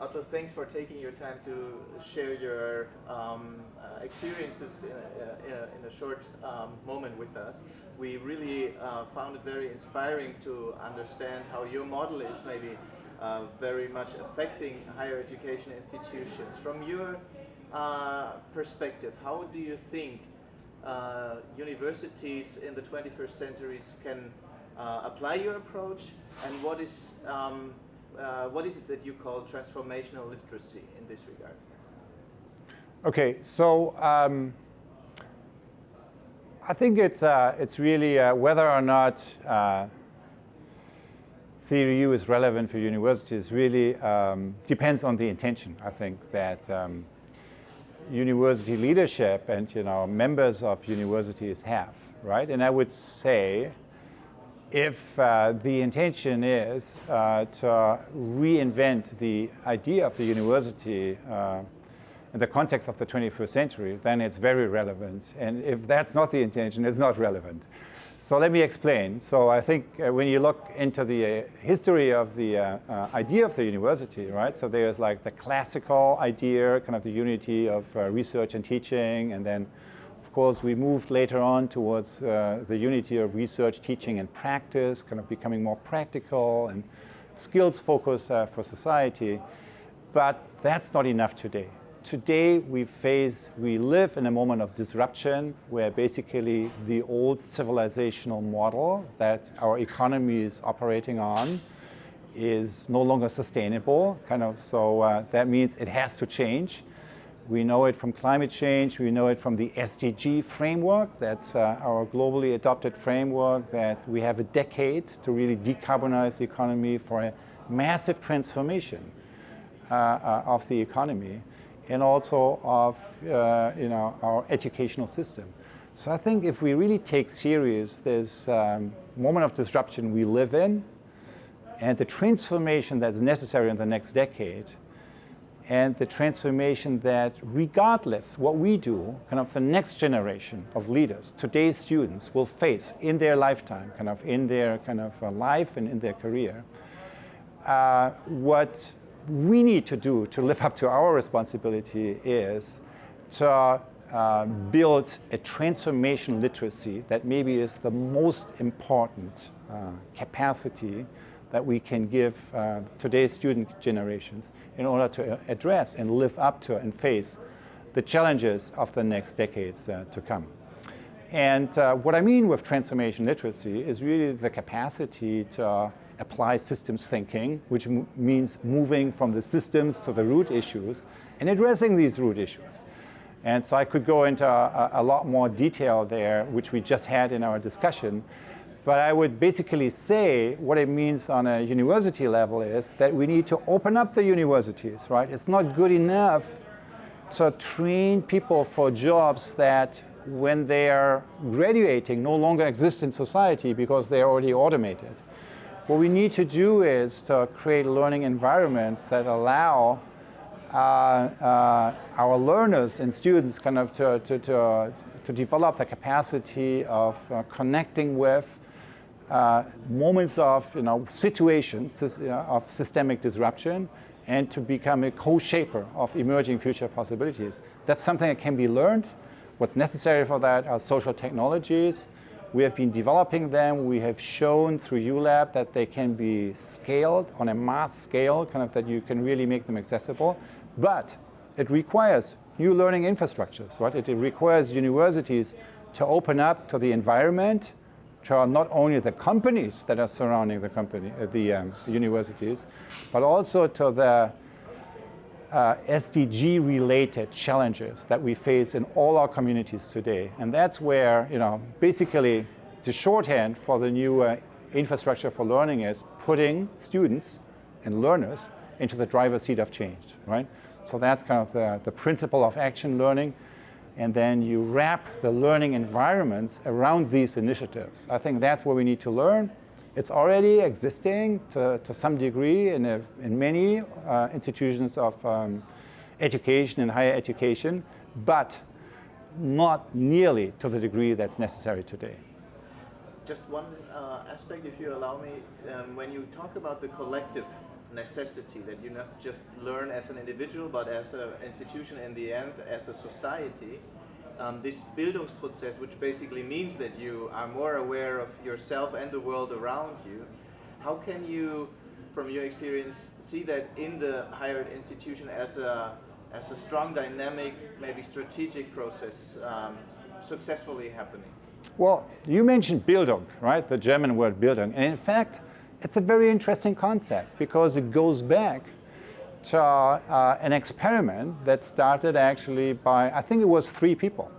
Otto, thanks for taking your time to share your um, uh, experiences in a, in a, in a short um, moment with us. We really uh, found it very inspiring to understand how your model is maybe uh, very much affecting higher education institutions. From your uh, perspective, how do you think uh, universities in the 21st centuries can uh, apply your approach and what is um, uh, what is it that you call transformational literacy in this regard? Okay, so um, I think it's, uh, it's really uh, whether or not uh, theory U is relevant for universities really um, depends on the intention. I think that um, university leadership and you know members of universities have, right? And I would say if uh, the intention is uh, to reinvent the idea of the university uh, in the context of the 21st century, then it's very relevant. And if that's not the intention, it's not relevant. So let me explain. So I think uh, when you look into the uh, history of the uh, idea of the university, right? So there's like the classical idea, kind of the unity of research and teaching, and then course, we moved later on towards uh, the unity of research, teaching, and practice, kind of becoming more practical and skills focused uh, for society. But that's not enough today. Today, we face, we live in a moment of disruption where basically the old civilizational model that our economy is operating on is no longer sustainable, kind of, so uh, that means it has to change. We know it from climate change. We know it from the SDG framework. That's uh, our globally adopted framework that we have a decade to really decarbonize the economy for a massive transformation uh, uh, of the economy and also of uh, you know, our educational system. So I think if we really take serious this um, moment of disruption we live in and the transformation that's necessary in the next decade, and the transformation that regardless what we do, kind of the next generation of leaders, today's students will face in their lifetime, kind of in their kind of uh, life and in their career, uh, what we need to do to live up to our responsibility is to uh, build a transformation literacy that maybe is the most important uh, capacity that we can give uh, today's student generations in order to address and live up to and face the challenges of the next decades uh, to come. And uh, what I mean with transformation literacy is really the capacity to uh, apply systems thinking, which means moving from the systems to the root issues and addressing these root issues. And so I could go into a, a lot more detail there, which we just had in our discussion, but I would basically say what it means on a university level is that we need to open up the universities, right? It's not good enough to train people for jobs that when they are graduating no longer exist in society because they are already automated. What we need to do is to create learning environments that allow uh, uh, our learners and students kind of to, to, to, to develop the capacity of uh, connecting with uh, moments of, you know, situations of systemic disruption and to become a co-shaper of emerging future possibilities. That's something that can be learned. What's necessary for that are social technologies. We have been developing them. We have shown through ULab that they can be scaled on a mass scale, kind of that you can really make them accessible. But it requires new learning infrastructures, right? It requires universities to open up to the environment, to not only the companies that are surrounding the company, uh, the, um, the, universities, but also to the uh, SDG-related challenges that we face in all our communities today. And that's where, you know, basically the shorthand for the new uh, infrastructure for learning is putting students and learners into the driver's seat of change, right? So that's kind of the, the principle of action learning and then you wrap the learning environments around these initiatives. I think that's where we need to learn. It's already existing to, to some degree in, a, in many uh, institutions of um, education and higher education, but not nearly to the degree that's necessary today. Just one uh, aspect, if you allow me, um, when you talk about the collective necessity that you not just learn as an individual, but as an institution in the end, as a society. Um, this Bildungsprozess, which basically means that you are more aware of yourself and the world around you, how can you, from your experience, see that in the higher institution as a as a strong dynamic, maybe strategic process um, successfully happening? Well, you mentioned Bildung, right? The German word Bildung. And in fact, it's a very interesting concept because it goes back to uh, an experiment that started actually by, I think it was three people.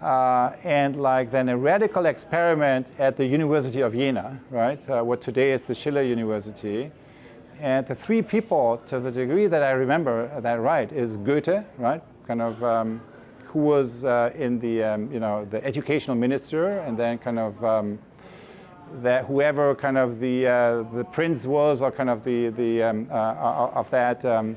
Uh, and like then a radical experiment at the University of Jena, right? Uh, what today is the Schiller University. And the three people, to the degree that I remember that right, is Goethe, right? Kind of, um, who was uh, in the, um, you know, the educational minister, and then kind of um, that whoever kind of the uh, the prince was, or kind of the the um, uh, uh of that um,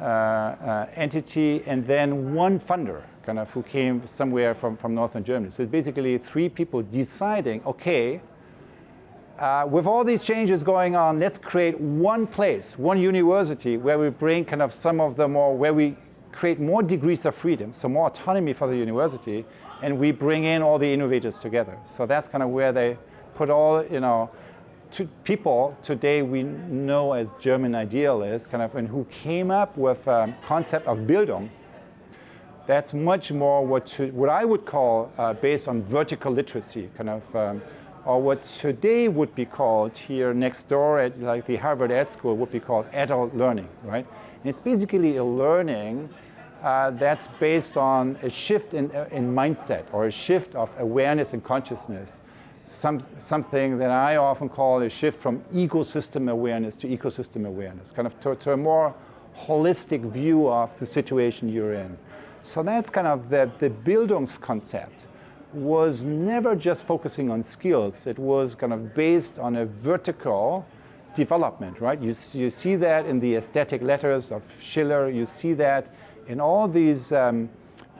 uh, uh, entity, and then one funder, kind of who came somewhere from from northern Germany. So basically, three people deciding, okay, uh, with all these changes going on, let's create one place, one university where we bring kind of some of the more, where we create more degrees of freedom, so more autonomy for the university, and we bring in all the innovators together. So that's kind of where they put all, you know, to people today we know as German idealists, kind of, and who came up with a concept of Bildung, that's much more what, to, what I would call uh, based on vertical literacy, kind of um, or what today would be called here next door at like the Harvard Ed School would be called adult learning, right? And it's basically a learning uh, that's based on a shift in, uh, in mindset or a shift of awareness and consciousness. Some, something that I often call a shift from egosystem awareness to ecosystem awareness, kind of to, to a more holistic view of the situation you're in. So that's kind of the, the Bildungskonzept was never just focusing on skills. It was kind of based on a vertical development, right? You, you see that in the aesthetic letters of Schiller. You see that in all these, um,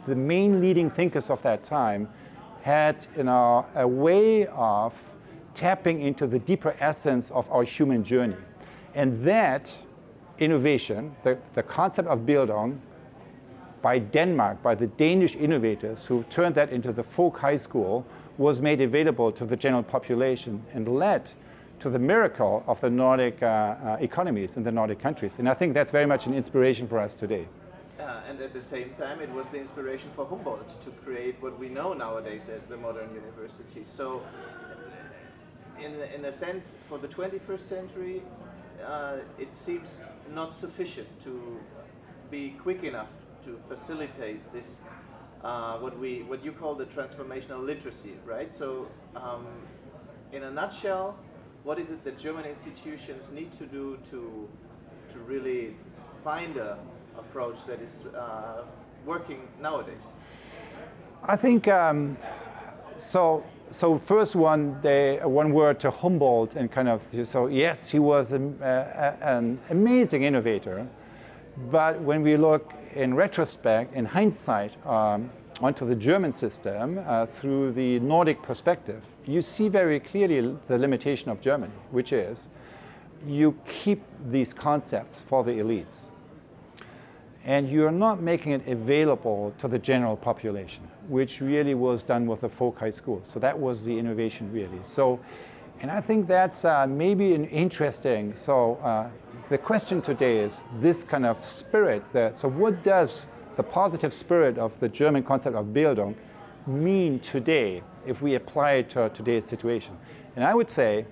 the main leading thinkers of that time had you know, a way of tapping into the deeper essence of our human journey. And that innovation, the, the concept of Bildung, by Denmark, by the Danish innovators who turned that into the folk high school, was made available to the general population and led to the miracle of the Nordic uh, uh, economies in the Nordic countries. And I think that's very much an inspiration for us today. Uh, and at the same time, it was the inspiration for Humboldt to create what we know nowadays as the modern university. So, in, in a sense, for the 21st century, uh, it seems not sufficient to be quick enough to facilitate this, uh, what we what you call the transformational literacy, right? So, um, in a nutshell, what is it that German institutions need to do to to really find a approach that is uh, working nowadays? I think um, so. So first one, they, one word to Humboldt and kind of, so yes, he was a, a, an amazing innovator, but when we look in retrospect, in hindsight, um, onto the German system uh, through the Nordic perspective, you see very clearly the limitation of Germany, which is you keep these concepts for the elites and you're not making it available to the general population, which really was done with the folk high school. So that was the innovation really. So, and I think that's uh, maybe an interesting, so uh, the question today is this kind of spirit. That, so what does the positive spirit of the German concept of Bildung mean today if we apply it to today's situation? And I would say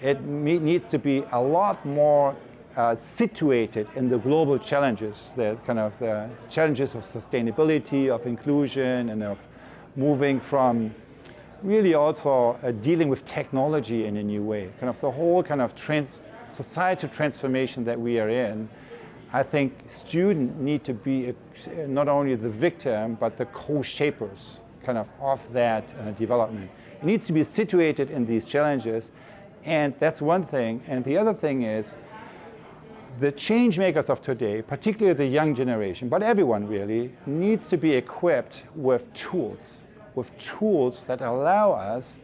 it needs to be a lot more uh, situated in the global challenges, the kind of the challenges of sustainability, of inclusion, and of moving from really also uh, dealing with technology in a new way. Kind of the whole kind of trans societal transformation that we are in, I think students need to be a, not only the victim, but the co-shapers kind of of that uh, development. It needs to be situated in these challenges, and that's one thing. And the other thing is, the change makers of today, particularly the young generation, but everyone really, needs to be equipped with tools, with tools that allow us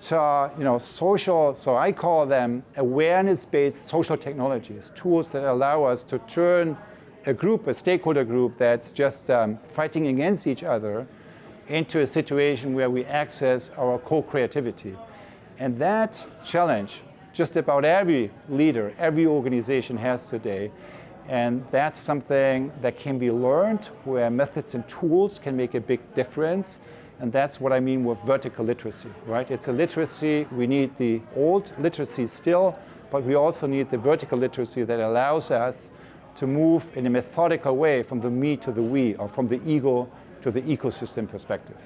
to you know, social, so I call them awareness-based social technologies, tools that allow us to turn a group, a stakeholder group that's just um, fighting against each other into a situation where we access our co-creativity. And that challenge, just about every leader, every organization has today, and that's something that can be learned, where methods and tools can make a big difference. And that's what I mean with vertical literacy, right? It's a literacy, we need the old literacy still, but we also need the vertical literacy that allows us to move in a methodical way from the me to the we, or from the ego to the ecosystem perspective.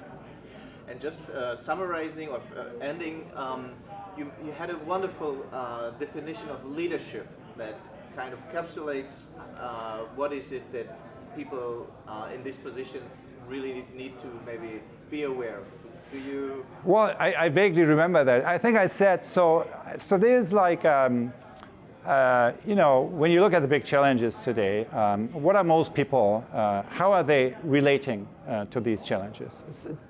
And just uh, summarizing or uh, ending, um, you, you, had a wonderful uh, definition of leadership that kind of encapsulates uh, what is it that people uh, in these positions really need to maybe be aware of. Do you? Well, I, I, vaguely remember that. I think I said so. So there's like. Um, uh, you know, when you look at the big challenges today, um, what are most people, uh, how are they relating uh, to these challenges?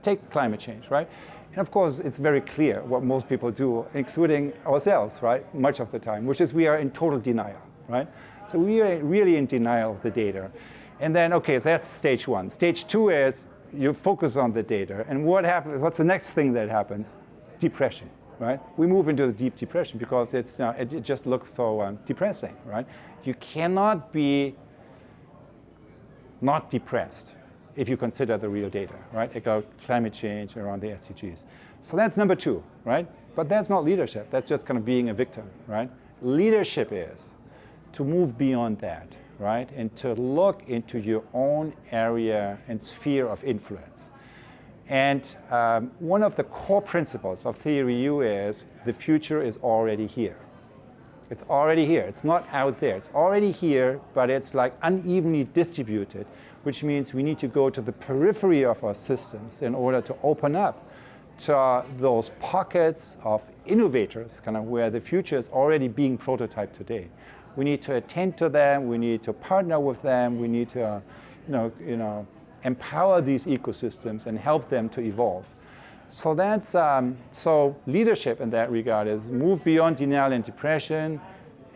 Take climate change, right? And of course, it's very clear what most people do, including ourselves, right, much of the time, which is we are in total denial, right? So we are really in denial of the data. And then, okay, so that's stage one. Stage two is you focus on the data. And what happens, what's the next thing that happens? Depression right? We move into the deep depression because it's, you know, it, it, just looks so um, depressing, right? You cannot be not depressed if you consider the real data, right? About climate change around the SDGs. So that's number two, right? But that's not leadership. That's just kind of being a victim, right? Leadership is to move beyond that, right? And to look into your own area and sphere of influence and um, one of the core principles of Theory U is the future is already here. It's already here. It's not out there. It's already here, but it's like unevenly distributed, which means we need to go to the periphery of our systems in order to open up to those pockets of innovators, kind of where the future is already being prototyped today. We need to attend to them. We need to partner with them. We need to, uh, you know, you know, empower these ecosystems and help them to evolve. So that's, um, so leadership in that regard is move beyond denial and depression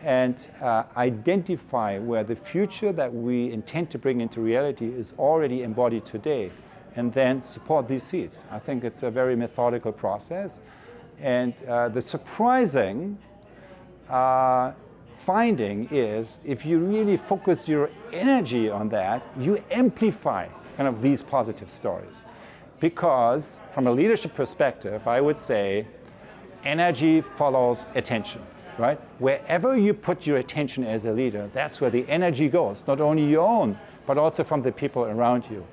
and uh, identify where the future that we intend to bring into reality is already embodied today and then support these seeds. I think it's a very methodical process. And uh, the surprising uh, finding is if you really focus your energy on that, you amplify kind of these positive stories. Because from a leadership perspective, I would say energy follows attention, right? Wherever you put your attention as a leader, that's where the energy goes, not only your own, but also from the people around you.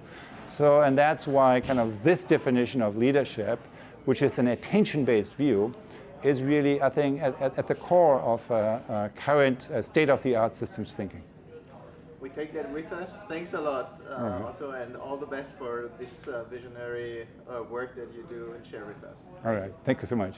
So, and that's why kind of this definition of leadership, which is an attention-based view, is really, I think, at, at, at the core of uh, uh, current uh, state-of-the-art systems thinking we take that with us. Thanks a lot, uh, right. Otto, and all the best for this uh, visionary uh, work that you do and share with us. All right. Thank you so much.